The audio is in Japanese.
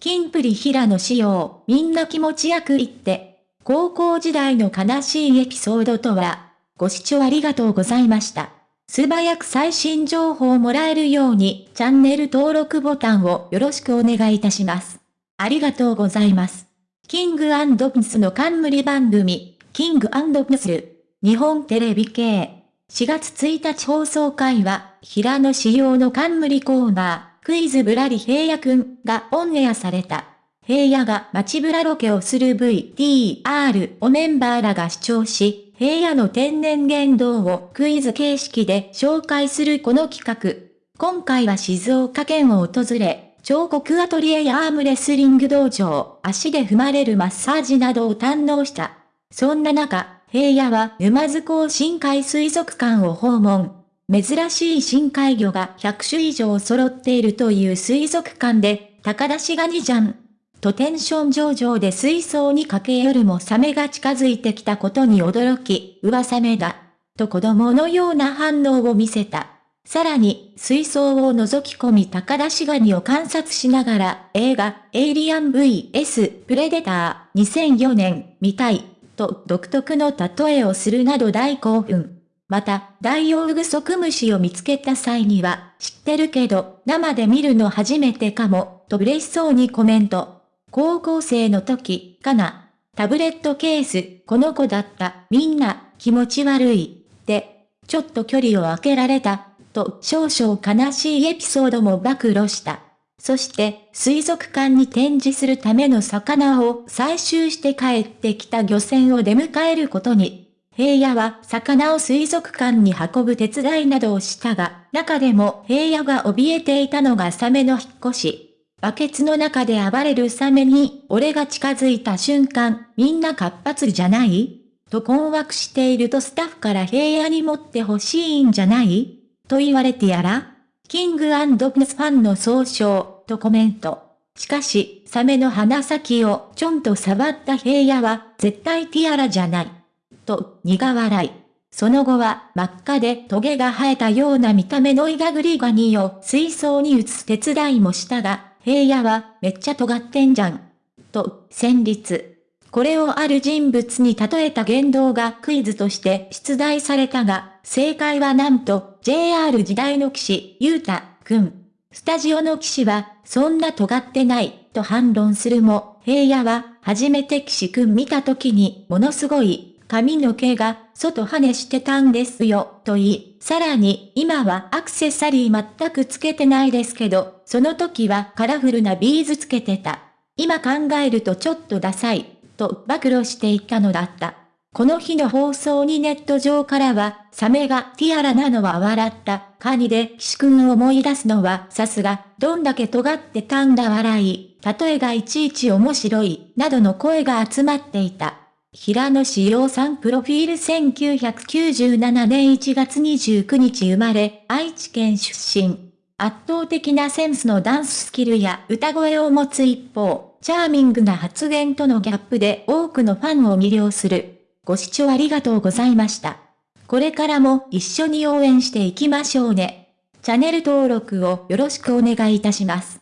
キンプリ平野仕様、みんな気持ちよく言って。高校時代の悲しいエピソードとは、ご視聴ありがとうございました。素早く最新情報をもらえるように、チャンネル登録ボタンをよろしくお願いいたします。ありがとうございます。キングアンドプスの冠番組、キングアンドプス、日本テレビ系。4月1日放送回は、平野仕様の冠コーナー。クイズぶらり平野くんがオンエアされた。平野が街ぶらロケをする VTR をメンバーらが視聴し、平野の天然言動をクイズ形式で紹介するこの企画。今回は静岡県を訪れ、彫刻アトリエやアームレスリング道場、足で踏まれるマッサージなどを堪能した。そんな中、平野は沼津港深海水族館を訪問。珍しい深海魚が100種以上揃っているという水族館で、高田氏ガニじゃん。とテンション上々で水槽に駆け寄るもサメが近づいてきたことに驚き、噂メだ。と子供のような反応を見せた。さらに、水槽を覗き込み高田氏ガニを観察しながら、映画、エイリアン VS プレデター2004年、見たい、と独特の例えをするなど大興奮。また、ダイオウグソクムシを見つけた際には、知ってるけど、生で見るの初めてかも、と嬉しそうにコメント。高校生の時、かな。タブレットケース、この子だった、みんな、気持ち悪い、で、ちょっと距離を空けられた、と少々悲しいエピソードも暴露した。そして、水族館に展示するための魚を採集して帰ってきた漁船を出迎えることに、平野は魚を水族館に運ぶ手伝いなどをしたが、中でも平野が怯えていたのがサメの引っ越し。バケツの中で暴れるサメに、俺が近づいた瞬間、みんな活発じゃない？と困惑しているとスタッフから平野に持ってほしいんじゃない？と言われてやらキングプスファンの総称、とコメント。しかし、サメの鼻先をちょんと触った平野は、絶対ティアラじゃない。と苦笑い。その後は真っ赤でトゲが生えたような見た目のイガグリガニを水槽に移す手伝いもしたが、平野はめっちゃ尖ってんじゃん。と、戦慄。これをある人物に例えた言動がクイズとして出題されたが、正解はなんと JR 時代の騎士、ゆうた、くん。スタジオの騎士は、そんな尖ってない、と反論するも、平野は、初めて騎士くん見た時に、ものすごい、髪の毛が外跳ねしてたんですよ、と言い、さらに今はアクセサリー全くつけてないですけど、その時はカラフルなビーズつけてた。今考えるとちょっとダサい、と暴露していたのだった。この日の放送にネット上からは、サメがティアラなのは笑った、カニで岸くんを思い出すのはさすが、どんだけ尖ってたんだ笑い、例えがいちいち面白い、などの声が集まっていた。平野志陽さんプロフィール1997年1月29日生まれ、愛知県出身。圧倒的なセンスのダンススキルや歌声を持つ一方、チャーミングな発言とのギャップで多くのファンを魅了する。ご視聴ありがとうございました。これからも一緒に応援していきましょうね。チャンネル登録をよろしくお願いいたします。